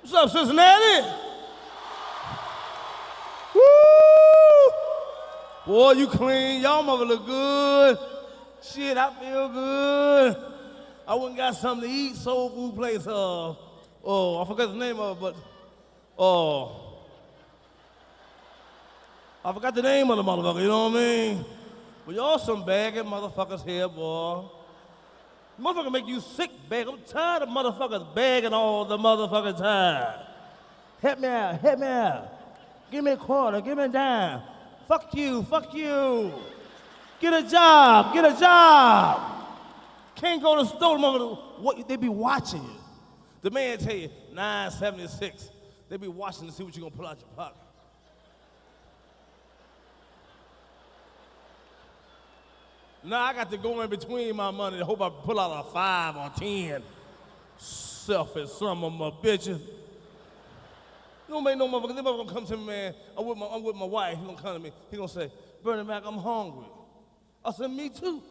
What's up, Cincinnati? Woo! Boy, you clean. Y'all mother look good. Shit, I feel good. I went and got something to eat. Soul food place. Uh, oh, I forgot the name of it, but oh, I forgot the name of the motherfucker. You know what I mean? But y'all some bagging motherfuckers here, boy. Motherfucker make you sick, bag. I'm tired of motherfuckers begging all the motherfucking time. Help me out, help me out. Give me a quarter, give me a dime. Fuck you, fuck you. Get a job, get a job. Can't go to store, motherfucker. What they be watching you. The man tell you 976. They be watching to see what you gonna pull out your pocket. Now I got to go in between my money to hope I pull out a five or ten. Selfish some of my bitches. Don't make no motherfucker. This motherfucker gonna come to me, man. I'm with my, I'm with my wife. He gonna come to me. He gonna say, Bernie Mac, I'm hungry. I said, me too.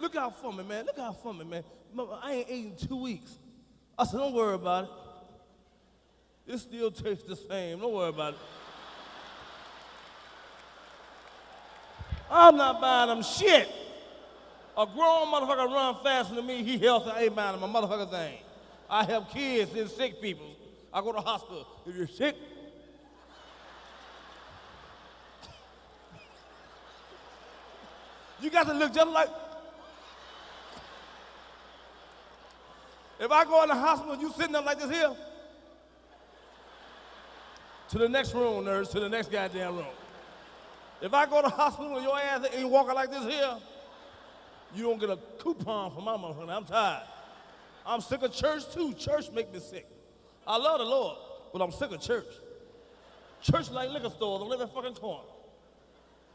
Look out for me, man. Look out for me, man. I ain't eating two weeks. I said, don't worry about it. It still tastes the same. Don't worry about it. I'm not buying them shit. A grown motherfucker run faster than me, he healthy, I ain't buying him a motherfucker thing. I help kids and sick people. I go to hospital. If you're sick, you got to look just like. If I go in the hospital, you sitting there like this here. To the next room, nurse, to the next goddamn room. If I go to hospital your ass ain't walking like this here, you don't get a coupon for my motherfucker. I'm tired. I'm sick of church too. Church make me sick. I love the Lord, but I'm sick of church. Church like liquor stores on every fucking corner.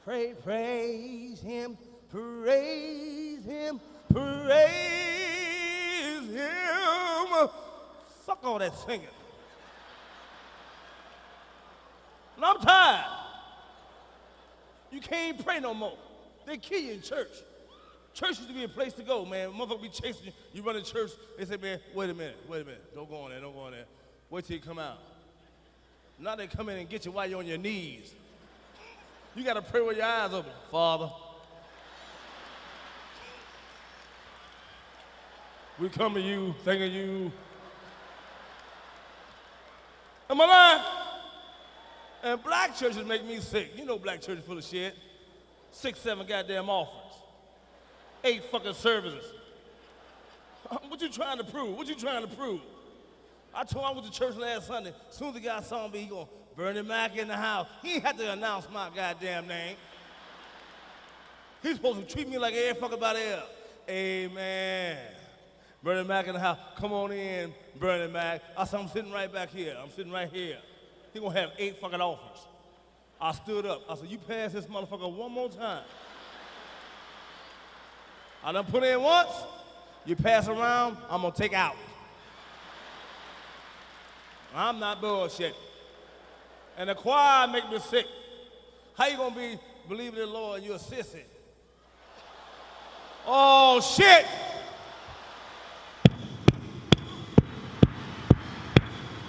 Pray, praise him, praise him, praise him. Fuck all that singing. And I'm tired. You can't pray no more. They kill you in church. Church used to be a place to go, man. Motherfucker be chasing you. You run to church, they say, man, wait a minute, wait a minute. Don't go in there, don't go in there. Wait till you come out. Now they come in and get you while you're on your knees. You gotta pray with your eyes open. Father, we come to you, thanking you. Am I lying? And black churches make me sick. You know black churches full of shit. Six, seven goddamn offerings. Eight fucking services. What you trying to prove? What you trying to prove? I told him I went to church last Sunday. As soon as the guy saw me, he going, Bernie Mac in the house. He had to announce my goddamn name. He's supposed to treat me like every fucking body else. Amen. Bernie Mac in the house. Come on in, Bernie Mac. I said, I'm sitting right back here. I'm sitting right here. He gonna have eight fucking offers. I stood up. I said, you pass this motherfucker one more time. I done put in once. You pass around, I'm gonna take out. I'm not bullshit. And the choir make me sick. How you gonna be believing in the Lord and you a sissy? Oh shit!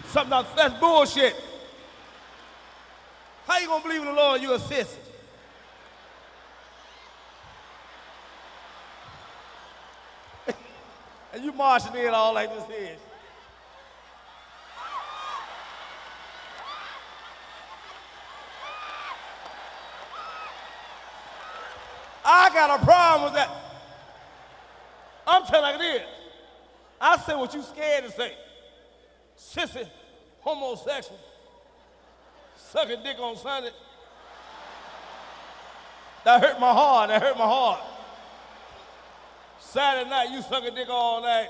Something else, that's bullshit. How you gonna believe in the Lord you a sissy? and you marching in all like this here. I got a problem with that. I'm telling you like it is. I say what you scared to say. Sissy, homosexual, sucking dick on Sunday. That hurt my heart. That hurt my heart. Saturday night, you suck a dick all night.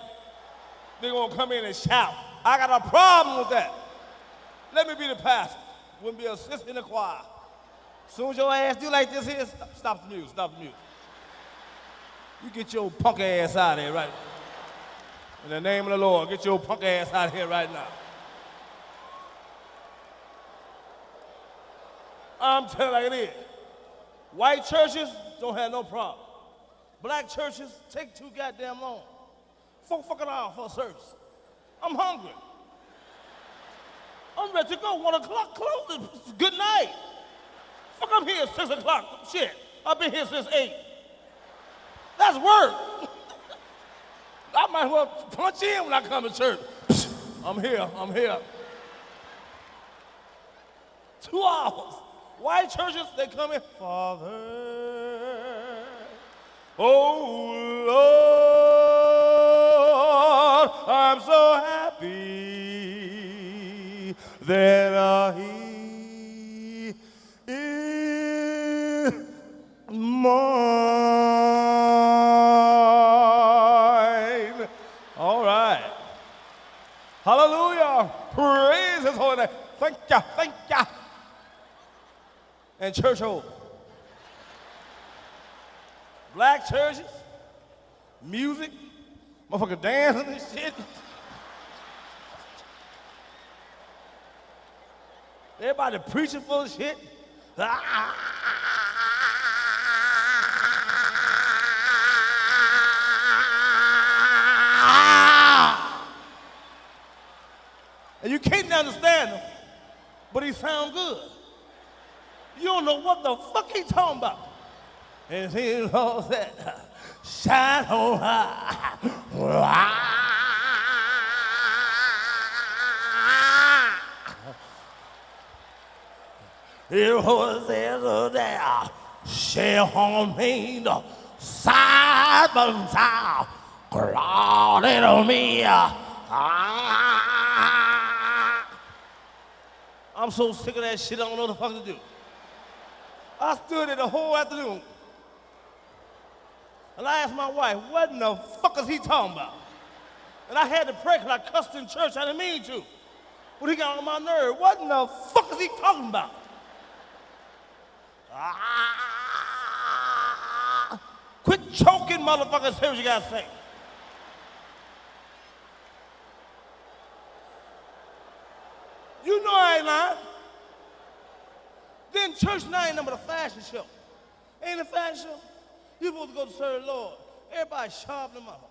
They gonna come in and shout. I got a problem with that. Let me be the pastor. Wouldn't be a sister in the choir. Soon as your ass do like this here, stop, stop the music, stop the music. You get your punk ass out of here right In the name of the Lord, get your punk ass out of here right now. I'm telling you like it is. White churches don't have no problem. Black churches take too goddamn long. Four fucking hours for a service. I'm hungry. I'm ready to go. One o'clock closes. Good night. Fuck, I'm here six o'clock. Shit, I've been here since eight. That's work. I might as well punch in when I come to church. I'm here. I'm here. Two hours. White churches, they come in. Father, oh Lord, I'm so happy that And church. Black churches, music, motherfucker dancing and shit. Everybody preaching full of shit. And you can't understand him, but he sound good. You don't know what the fuck he talking about. And he knows that shine on high. It was there, there, share on me, side by side, crawling on me. I'm so sick of that shit, I don't know what the fuck to do. I stood there the whole afternoon. And I asked my wife, what in the fuck is he talking about? And I had to pray because I cussed in church. I didn't mean to. But he got on my nerve. What in the fuck is he talking about? Ah, quit choking, motherfuckers. Say what you gotta say. You know I ain't lying. Then church now ain't number the fashion show. Ain't a fashion show? You supposed to go to serve the Lord. Everybody sharpen them up.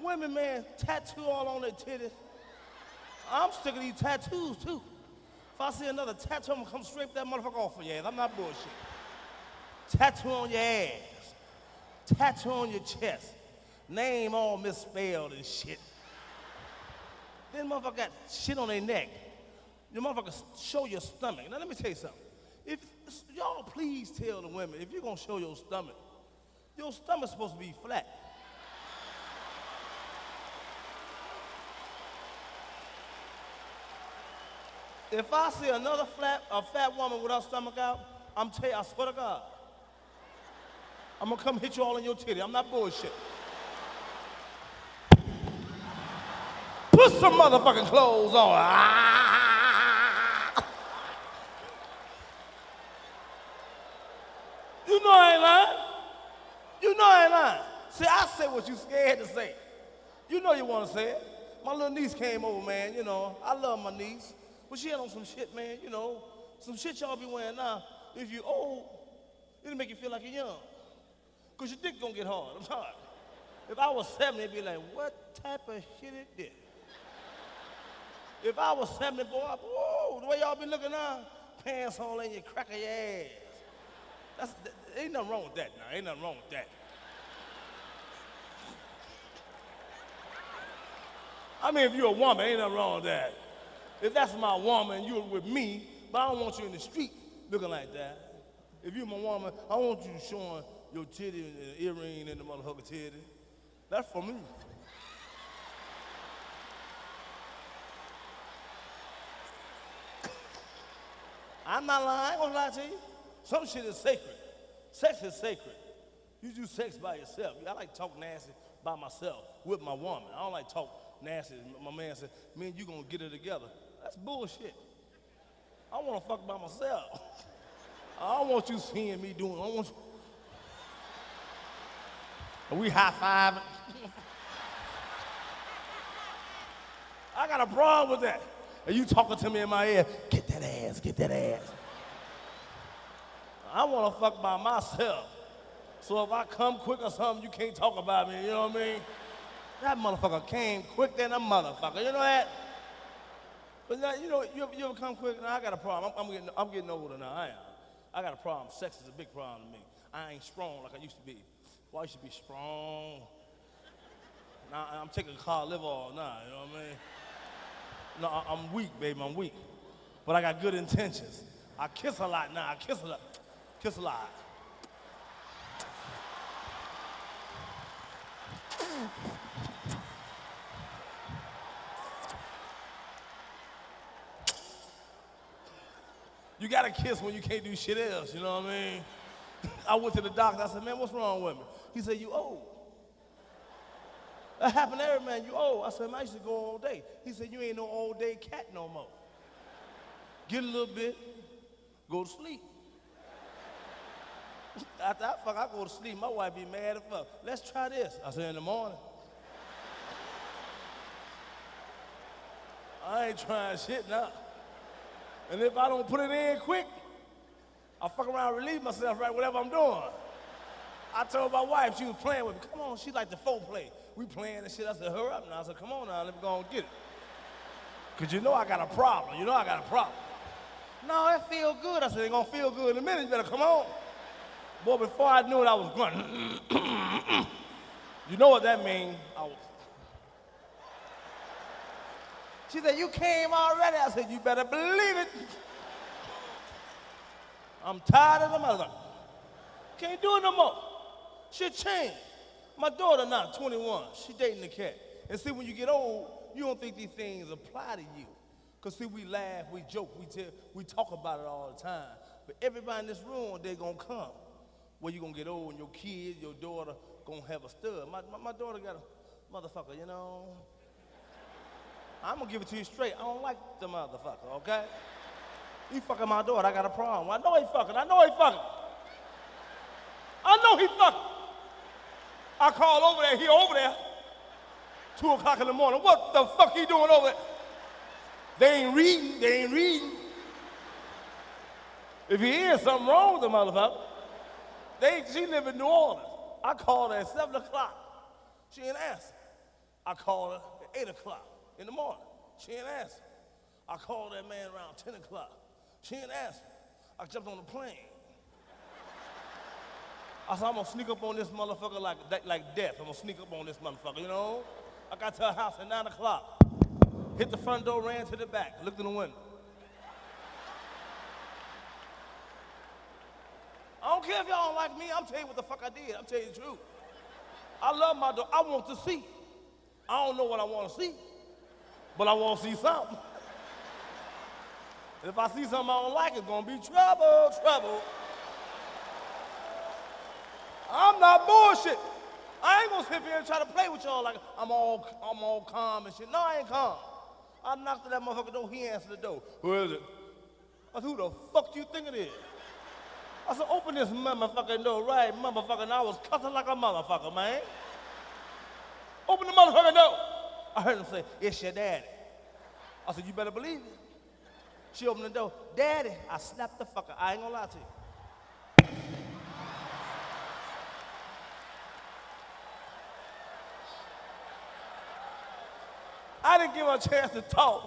Women, man, tattoo all on their titties. I'm sick of these tattoos too. If I see another tattoo, I'm gonna come straight that motherfucker off of your ass. I'm not bullshit. Tattoo on your ass. Tattoo on your chest. Name all misspelled and shit. Then motherfucker got shit on their neck. The motherfucker show your stomach. Now let me tell you something. If y'all please tell the women, if you're gonna show your stomach, your stomach's supposed to be flat. If I see another flat, a fat woman with her stomach out, I'm tell you, I swear to God, I'm gonna come hit you all in your titty. I'm not bullshit. Put some motherfucking clothes on. Ah! You know I ain't lying. You know I ain't lying. See, I say what you scared to say. You know you want to say it. My little niece came over, man. You know, I love my niece. But she had on some shit, man, you know. Some shit y'all be wearing now. If you old, it'll make you feel like you're young. Because your dick gonna get hard. I'm sorry. If I was 70, it'd be like, what type of shit is this? If I was 70, boy, I, whoa, the way y'all be looking now, pants on and you crack of your ass. That's, that, ain't nothing wrong with that now. Ain't nothing wrong with that. I mean, if you're a woman, ain't nothing wrong with that. If that's my woman, you're with me, but I don't want you in the street looking like that. If you're my woman, I want you showing your titty and an earring and the motherfucker titty. That's for me. I'm not lying, I ain't gonna lie to you. Some shit is sacred. Sex is sacred. You do sex by yourself. I like talk nasty by myself with my woman. I don't like talk nasty. My man said, man, you gonna get it together. That's bullshit. I wanna fuck by myself. I don't want you seeing me doing, I want you. Are we high fiving? I got a problem with that. And you talking to me in my ear, get that ass, get that ass. I want to fuck by myself. So if I come quick or something, you can't talk about me, you know what I mean? That motherfucker came quick than a motherfucker. You know that? But now, you know, you ever, you ever come quick? Now I got a problem. I'm, I'm, getting, I'm getting older now. I am. I got a problem. Sex is a big problem to me. I ain't strong like I used to be. Well, to be strong. Now I'm taking a car live all now. You know what I mean? No, I- I'm weak, baby. I'm weak. But I got good intentions. I kiss a lot now. I kiss a lot. Kiss a lot. kiss when you can't do shit else, you know what I mean? I went to the doctor, I said, man, what's wrong with me? He said, you old. That happened to every man, you old. I said, man, I used to go all day. He said, you ain't no all day cat no more. Get a little bit, go to sleep. I fuck, I go to sleep. My wife be mad as fuck. Let's try this. I said, in the morning. I ain't trying shit now. And if I don't put it in quick, I fuck around relieve myself right whatever I'm doing. I told my wife she was playing with me. Come on, she like the foreplay. We playing and shit. I said, hurry up now. I said, come on now, let me go and get it. Cause you know I got a problem. You know I got a problem. No, it feel good. I said, it gonna feel good in a minute. You better come on. Boy, before I knew it, I was grunting. you know what that means? I was. She said, you came already. I said, you better believe it. I'm tired of the mother. Can't do it no more. She changed. My daughter now, 21, she dating the cat. And see, when you get old, you don't think these things apply to you. Because see, we laugh, we joke, we, tell, we talk about it all the time. But everybody in this room, day gonna come where you gonna get old and your kid, your daughter, gonna have a stud. My, my, my daughter got a motherfucker, you know? I'm gonna give it to you straight. I don't like the motherfucker, okay? He fucking my daughter, I got a problem. I know he fucking, I know he fucking. I know he fucking. I called over there, he over there. Two o'clock in the morning. What the fuck he doing over there? They ain't reading, they ain't reading. If he is something wrong with the motherfucker, they, she live in New Orleans. I called her at seven o'clock. She ain't answer. I called her at eight o'clock in the morning. She ain't answer. I called that man around 10 o'clock. She ain't answer. I jumped on the plane. I said, I'm gonna sneak up on this motherfucker like, like death. I'm gonna sneak up on this motherfucker, you know? I got to her house at 9 o'clock. Hit the front door, ran to the back, looked in the window. I don't care if y'all don't like me, I'm telling you what the fuck I did. I'm telling you the truth. I love my dog. I want to see. I don't know what I want to see, but I want to see something. If I see something I don't like, it's gonna be trouble, trouble. I'm not bullshit. I ain't gonna sit here and try to play with y'all like I'm all I'm all calm and shit. No, I ain't calm. I knocked at that motherfucker door, he answered the door. Who is it? I said, who the fuck do you think it is? I said, open this motherfucking door right, motherfucker. And I was cussing like a motherfucker, man. Open the motherfucking door. I heard him say, it's your daddy. I said, you better believe it. She opened the door. Daddy, I slapped the fucker. I ain't gonna lie to you. I didn't give her a chance to talk.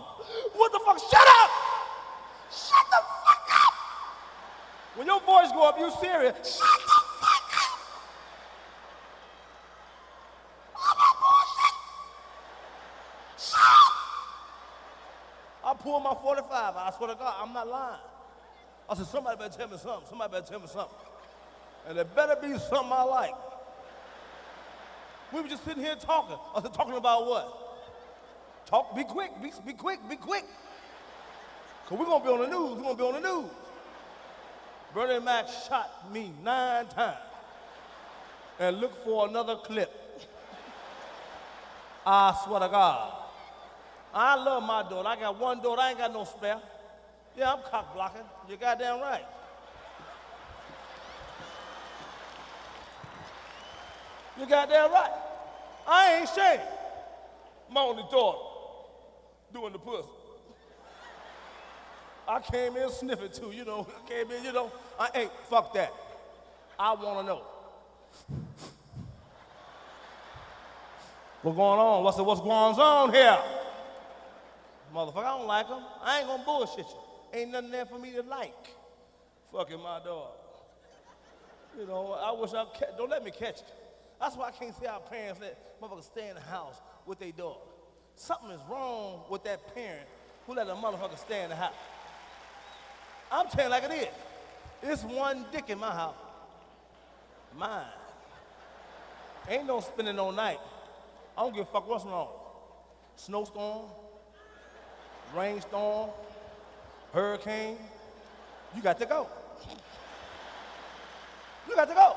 What the fuck? Shut up! Shut the fuck up! When your voice go up, you serious. Shut the fuck up! I'm not bullshit. Shut up! I pulled my 45. I swear to God, I'm not lying. I said, somebody better tell me something. Somebody better tell me something. And it better be something I like. We were just sitting here talking. I said, talking about what? Talk, be quick, be, be quick, be quick. Because we're going to be on the news. We're going to be on the news. Bernie Mac shot me nine times. And look for another clip. I swear to God. I love my daughter. I got one daughter. I ain't got no spare. Yeah, I'm cock blocking. You're goddamn right. You're goddamn right. I ain't ashamed. My only daughter doing the pussy. I came in sniffing too, you know. I came in, you know. I ain't fuck that. I want to know. What's going on? What's, what's going on here? Motherfucker, I don't like him. I ain't gonna bullshit you. Ain't nothing there for me to like. Fucking my dog. You know, I wish I ca- don't let me catch it. That's why I can't see our parents let motherfuckers stay in the house with their dog. Something is wrong with that parent who let a motherfucker stay in the house. I'm telling like it is. It's one dick in my house. Mine. Ain't no spending no night. I don't give a fuck what's wrong. Snowstorm, rainstorm, hurricane. You got to go. You got to go.